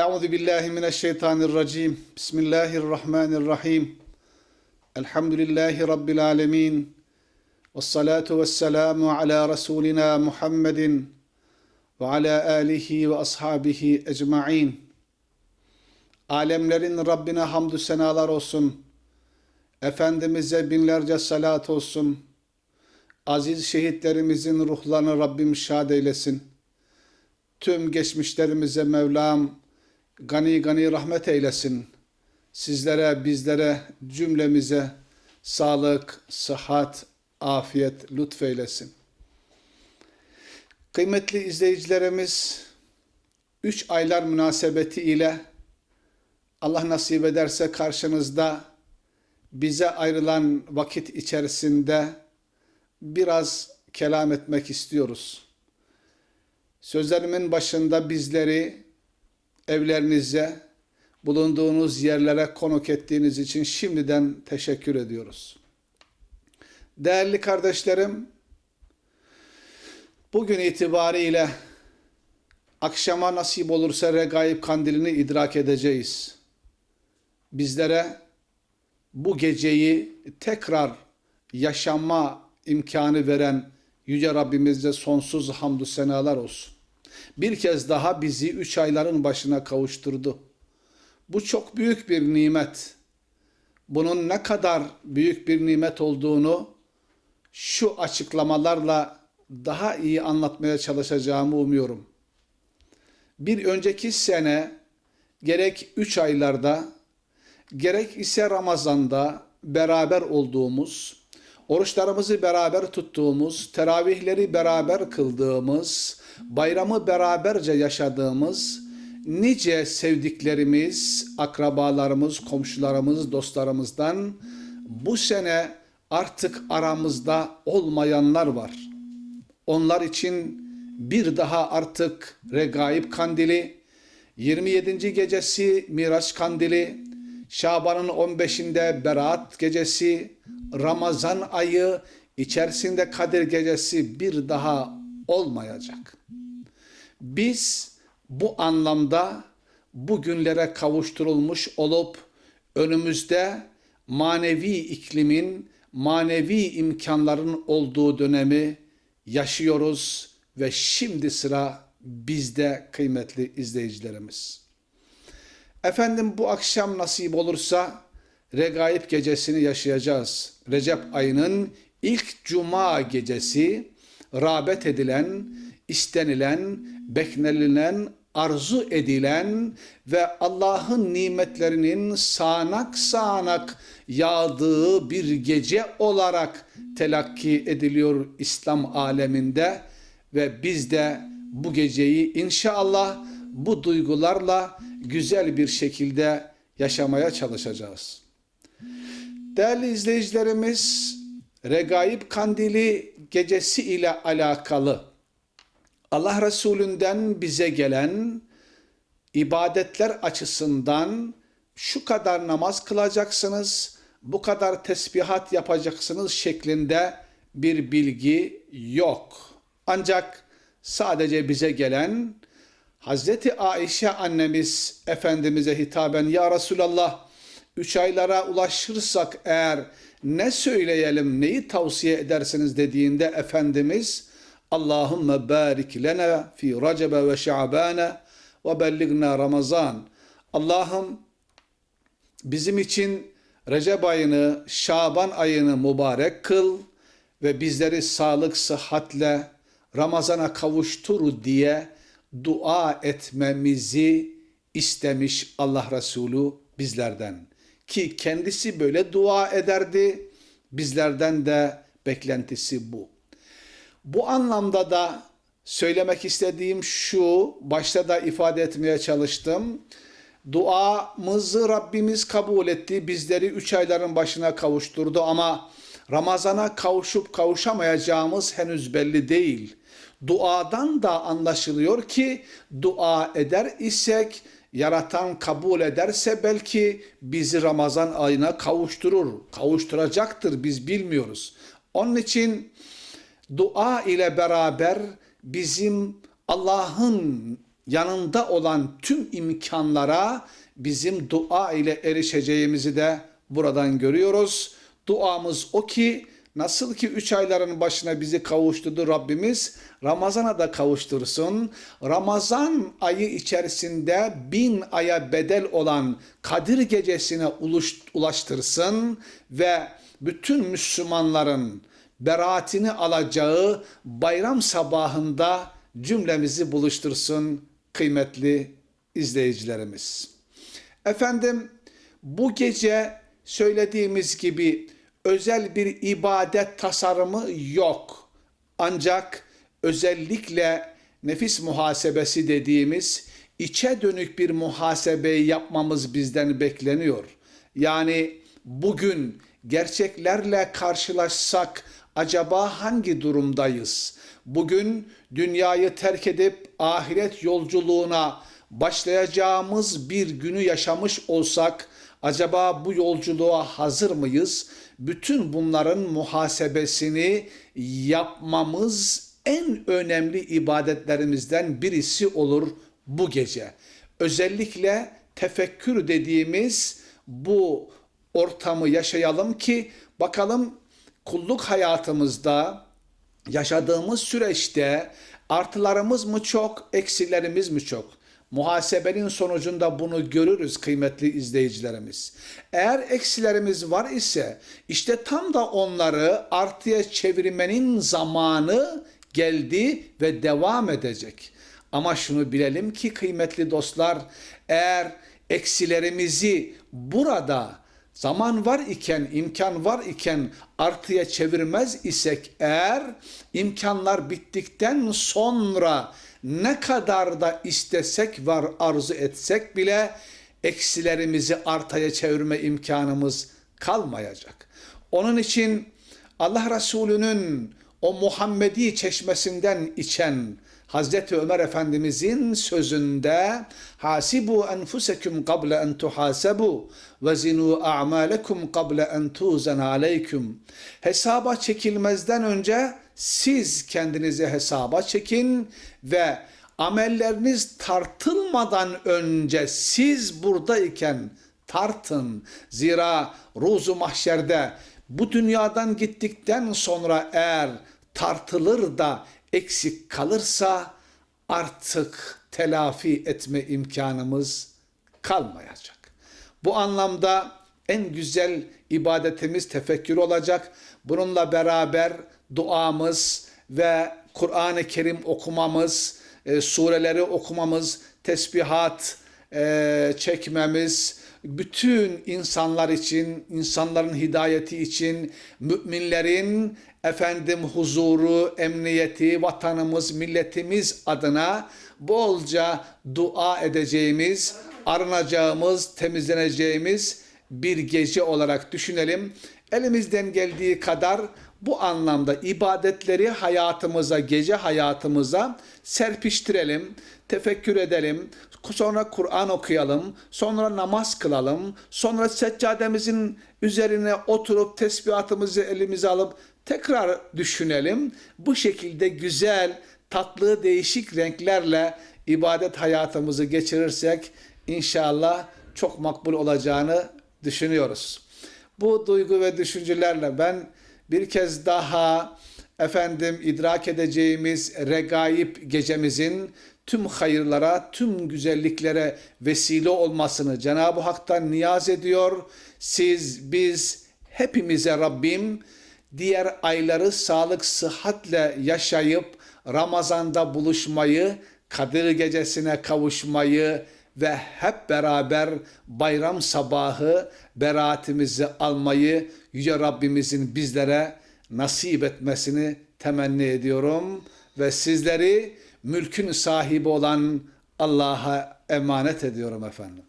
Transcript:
Euzu billahi mineşşeytanirracim. Bismillahirrahmanirrahim. Elhamdülillahi rabbil alamin. Ves salatu vesselamu ala rasulina Muhammedin ve ala alihi ve ashabihi ecmaîn. Alemlerin Rabbine hamdü senalar olsun. Efendimiz'e binlerce salat olsun. Aziz şehitlerimizin ruhlarını Rabbim şad eylesin. Tüm geçmişlerimize Mevlam gani gani rahmet eylesin. Sizlere, bizlere, cümlemize sağlık, sıhhat, afiyet lütfeylesin. Kıymetli izleyicilerimiz, üç aylar münasebeti ile Allah nasip ederse karşınızda bize ayrılan vakit içerisinde biraz kelam etmek istiyoruz. Sözlerimin başında bizleri evlerinize, bulunduğunuz yerlere konuk ettiğiniz için şimdiden teşekkür ediyoruz. Değerli kardeşlerim, bugün itibariyle akşama nasip olursa regaib kandilini idrak edeceğiz. Bizlere bu geceyi tekrar yaşama imkanı veren Yüce Rabbimize sonsuz hamdü senalar olsun. Bir kez daha bizi üç ayların başına kavuşturdu. Bu çok büyük bir nimet. Bunun ne kadar büyük bir nimet olduğunu şu açıklamalarla daha iyi anlatmaya çalışacağımı umuyorum. Bir önceki sene gerek üç aylarda gerek ise Ramazan'da beraber olduğumuz, oruçlarımızı beraber tuttuğumuz, teravihleri beraber kıldığımız, bayramı beraberce yaşadığımız nice sevdiklerimiz, akrabalarımız, komşularımız, dostlarımızdan bu sene artık aramızda olmayanlar var. Onlar için bir daha artık Regaib Kandili, 27. gecesi Miraç Kandili, Şaban'ın 15'inde Berat gecesi, Ramazan ayı içerisinde Kadir gecesi bir daha olmayacak. Biz bu anlamda bu günlere kavuşturulmuş olup önümüzde manevi iklimin, manevi imkanların olduğu dönemi yaşıyoruz ve şimdi sıra bizde kıymetli izleyicilerimiz. Efendim bu akşam nasip olursa Regaib gecesini yaşayacağız. Recep ayının ilk cuma gecesi rağbet edilen, istenilen, beklenilen, arzu edilen ve Allah'ın nimetlerinin sağanak sağanak yağdığı bir gece olarak telakki ediliyor İslam aleminde ve biz de bu geceyi inşallah bu duygularla güzel bir şekilde yaşamaya çalışacağız. Değerli izleyicilerimiz, Regaib Kandili gecesi ile alakalı Allah Resulünden bize gelen ibadetler açısından şu kadar namaz kılacaksınız, bu kadar tesbihat yapacaksınız şeklinde bir bilgi yok. Ancak sadece bize gelen Hazreti Ayşe annemiz Efendimiz'e hitaben Ya Resulallah üç aylara ulaşırsak eğer ne söyleyelim neyi tavsiye edersiniz dediğinde Efendimiz Allahümme barik lena fi Recebe ve Şa'bane ve belligna Ramazan Allah'ım bizim için Recep ayını, Şaban ayını mübarek kıl ve bizleri sağlık, sıhhatle Ramazana kavuştur diye dua etmemizi istemiş Allah Resulü bizlerden. Ki kendisi böyle dua ederdi, bizlerden de beklentisi bu. Bu anlamda da söylemek istediğim şu, başta da ifade etmeye çalıştım. Duamızı Rabbimiz kabul etti, bizleri üç ayların başına kavuşturdu ama Ramazana kavuşup kavuşamayacağımız henüz belli değil. Duadan da anlaşılıyor ki dua eder isek yaratan kabul ederse belki bizi Ramazan ayına kavuşturur. Kavuşturacaktır biz bilmiyoruz. Onun için dua ile beraber bizim Allah'ın yanında olan tüm imkanlara bizim dua ile erişeceğimizi de buradan görüyoruz. Duamız o ki nasıl ki üç ayların başına bizi kavuşturdu Rabbimiz Ramazan'a da kavuştursun. Ramazan ayı içerisinde bin aya bedel olan Kadir gecesine ulaştırsın ve bütün Müslümanların beraatini alacağı bayram sabahında cümlemizi buluştursun kıymetli izleyicilerimiz. Efendim bu gece söylediğimiz gibi özel bir ibadet tasarımı yok. Ancak özellikle nefis muhasebesi dediğimiz içe dönük bir muhasebeyi yapmamız bizden bekleniyor. Yani bugün gerçeklerle karşılaşsak acaba hangi durumdayız? Bugün dünyayı terk edip ahiret yolculuğuna başlayacağımız bir günü yaşamış olsak acaba bu yolculuğa hazır mıyız? Bütün bunların muhasebesini yapmamız en önemli ibadetlerimizden birisi olur bu gece. Özellikle tefekkür dediğimiz bu ortamı yaşayalım ki bakalım kulluk hayatımızda yaşadığımız süreçte artılarımız mı çok, eksilerimiz mi çok? Muhasebenin sonucunda bunu görürüz kıymetli izleyicilerimiz. Eğer eksilerimiz var ise işte tam da onları artıya çevirmenin zamanı geldi ve devam edecek. Ama şunu bilelim ki kıymetli dostlar eğer eksilerimizi burada zaman var iken, imkan var iken artıya çevirmez isek eğer imkanlar bittikten sonra ne kadar da istesek var arzu etsek bile eksilerimizi artıya çevirme imkanımız kalmayacak. Onun için Allah Resulü'nün o Muhammedi çeşmesinden içen Hazreti Ömer Efendimizin sözünde hasibu enfusekum qabla en tuhasabu ve zinu a'malekum qabla en tuzan aleykum. Hesaba çekilmezden önce siz kendinizi hesaba çekin ve amelleriniz tartılmadan önce siz buradayken tartın. Zira ruzu mahşerde bu dünyadan gittikten sonra eğer tartılır da eksik kalırsa artık telafi etme imkanımız kalmayacak. Bu anlamda en güzel ibadetimiz tefekkür olacak. Bununla beraber duamız ve Kur'an-ı Kerim okumamız, e, sureleri okumamız, tesbihat e, çekmemiz, bütün insanlar için, insanların hidayeti için, müminlerin efendim huzuru, emniyeti, vatanımız, milletimiz adına bolca dua edeceğimiz, arınacağımız, temizleneceğimiz bir gece olarak düşünelim. Elimizden geldiği kadar bu anlamda ibadetleri hayatımıza, gece hayatımıza serpiştirelim, tefekkür edelim, sonra Kur'an okuyalım, sonra namaz kılalım, sonra seccademizin üzerine oturup tesbihatımızı elimize alıp tekrar düşünelim. Bu şekilde güzel, tatlı, değişik renklerle ibadet hayatımızı geçirirsek inşallah çok makbul olacağını düşünüyoruz. Bu duygu ve düşüncelerle ben bir kez daha efendim idrak edeceğimiz regaib gecemizin tüm hayırlara, tüm güzelliklere vesile olmasını Cenab-ı Hak'tan niyaz ediyor. Siz, biz, hepimize Rabbim diğer ayları sağlık, sıhhatle yaşayıp Ramazan'da buluşmayı, Kadir gecesine kavuşmayı ve hep beraber bayram sabahı beraatimizi almayı Yüce Rabbimizin bizlere nasip etmesini temenni ediyorum ve sizleri mülkün sahibi olan Allah'a emanet ediyorum efendim.